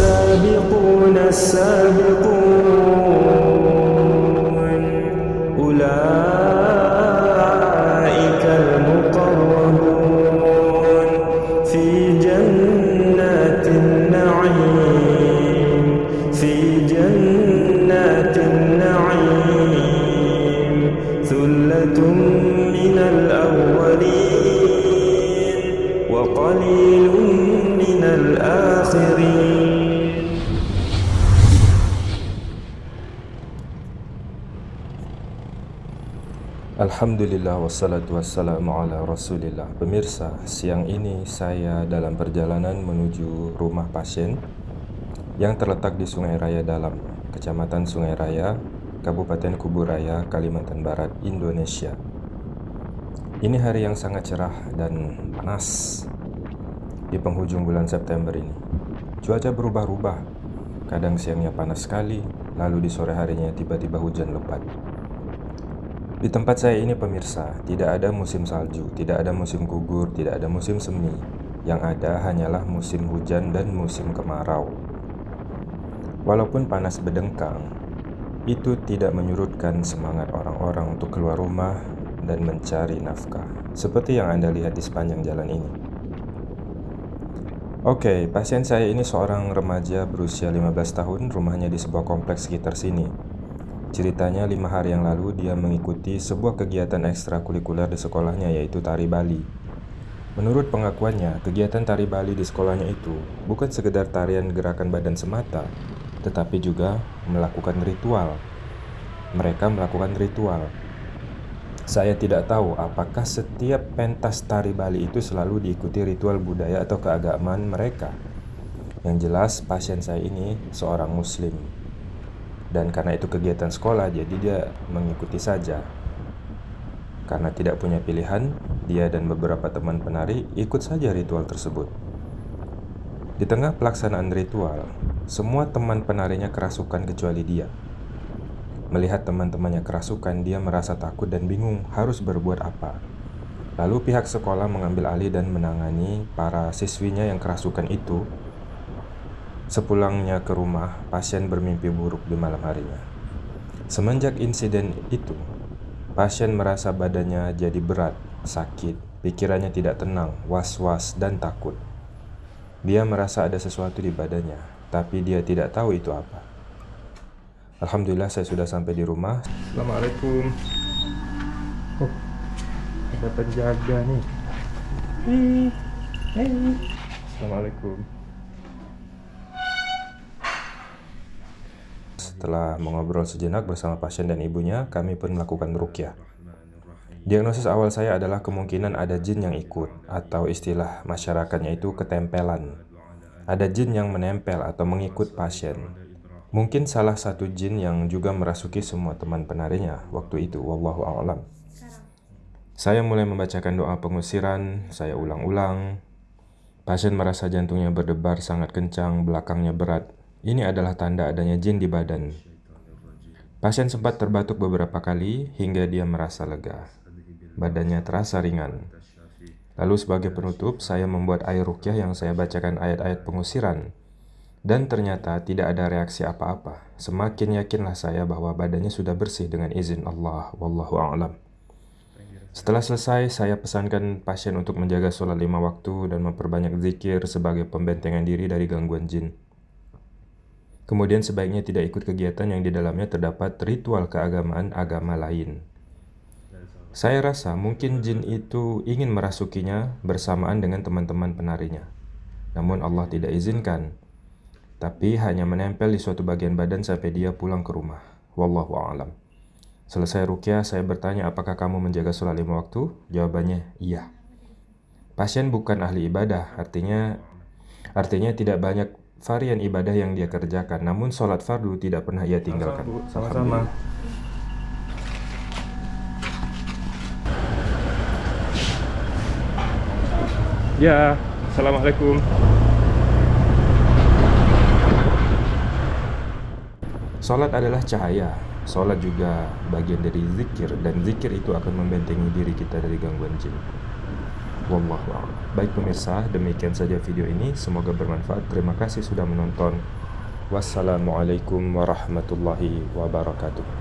والسابقون السابقون أولئك المقربون في جنات النعيم في جنات النعيم ثلة من الأولين وقليل Alhamdulillah wassalatu wassalamu ala rasulillah. Pemirsa, siang ini saya dalam perjalanan menuju rumah pasien Yang terletak di Sungai Raya Dalam, Kecamatan Sungai Raya, Kabupaten Kuburaya, Kalimantan Barat, Indonesia. Ini hari yang sangat cerah dan panas Di penghujung bulan September ini. Cuaca berubah-ubah. Kadang siangnya panas sekali Lalu di sore harinya tiba-tiba hujan lebat di tempat saya ini pemirsa, tidak ada musim salju, tidak ada musim gugur, tidak ada musim semi. Yang ada hanyalah musim hujan dan musim kemarau. Walaupun panas berdengkang, itu tidak menyurutkan semangat orang-orang untuk keluar rumah dan mencari nafkah, seperti yang Anda lihat di sepanjang jalan ini. Oke, pasien saya ini seorang remaja berusia 15 tahun, rumahnya di sebuah kompleks sekitar sini. Ceritanya lima hari yang lalu dia mengikuti sebuah kegiatan ekstrakurikuler di sekolahnya yaitu tari Bali. Menurut pengakuannya, kegiatan tari Bali di sekolahnya itu bukan sekedar tarian gerakan badan semata, tetapi juga melakukan ritual. Mereka melakukan ritual. Saya tidak tahu apakah setiap pentas tari Bali itu selalu diikuti ritual budaya atau keagamaan mereka. Yang jelas, pasien saya ini seorang Muslim dan karena itu kegiatan sekolah jadi dia mengikuti saja. Karena tidak punya pilihan dia dan beberapa teman penari ikut saja ritual tersebut. Di tengah pelaksanaan ritual semua teman penarinya kerasukan kecuali dia. Melihat teman-temannya kerasukan dia merasa takut dan bingung harus berbuat apa. Lalu pihak sekolah mengambil alih dan menangani para siswinya yang kerasukan itu Sepulangnya ke rumah, pasien bermimpi buruk di malam harinya. Semenjak insiden itu, pasien merasa badannya jadi berat, sakit, pikirannya tidak tenang, was-was, dan takut. Dia merasa ada sesuatu di badannya, tapi dia tidak tahu itu apa. Alhamdulillah saya sudah sampai di rumah. Assalamualaikum. Oh, ada penjaga nih. Hei, hei. Assalamualaikum. Setelah mengobrol sejenak bersama pasien dan ibunya, kami pun melakukan rukyah. Diagnosis awal saya adalah kemungkinan ada jin yang ikut, atau istilah masyarakatnya itu ketempelan. Ada jin yang menempel atau mengikut pasien. Mungkin salah satu jin yang juga merasuki semua teman penarinya waktu itu, wallahu a'lam. Saya mulai membacakan doa pengusiran, saya ulang-ulang. Pasien merasa jantungnya berdebar sangat kencang, belakangnya berat, ini adalah tanda adanya jin di badan. Pasien sempat terbatuk beberapa kali hingga dia merasa lega. Badannya terasa ringan. Lalu sebagai penutup, saya membuat air rukyah yang saya bacakan ayat-ayat pengusiran. Dan ternyata tidak ada reaksi apa-apa. Semakin yakinlah saya bahwa badannya sudah bersih dengan izin Allah. Wallahu a'lam. Setelah selesai, saya pesankan pasien untuk menjaga sholat lima waktu dan memperbanyak zikir sebagai pembentengan diri dari gangguan jin. Kemudian sebaiknya tidak ikut kegiatan yang di dalamnya terdapat ritual keagamaan agama lain. Saya rasa mungkin jin itu ingin merasukinya bersamaan dengan teman-teman penarinya. Namun Allah tidak izinkan, tapi hanya menempel di suatu bagian badan sampai dia pulang ke rumah. Wallahu a'lam. Selesai rukyah, saya bertanya apakah kamu menjaga sholat lima waktu? Jawabannya iya. Pasien bukan ahli ibadah, artinya artinya tidak banyak varian ibadah yang dia kerjakan, namun sholat fardu tidak pernah ia tinggalkan. Sama-sama. Ya, assalamualaikum. Sholat adalah cahaya. Sholat juga bagian dari zikir dan zikir itu akan membentengi diri kita dari gangguan jin. Wallahu a'lam. Baik pemirsa, demikian saja video ini. Semoga bermanfaat. Terima kasih sudah menonton. Wassalamualaikum warahmatullahi wabarakatuh.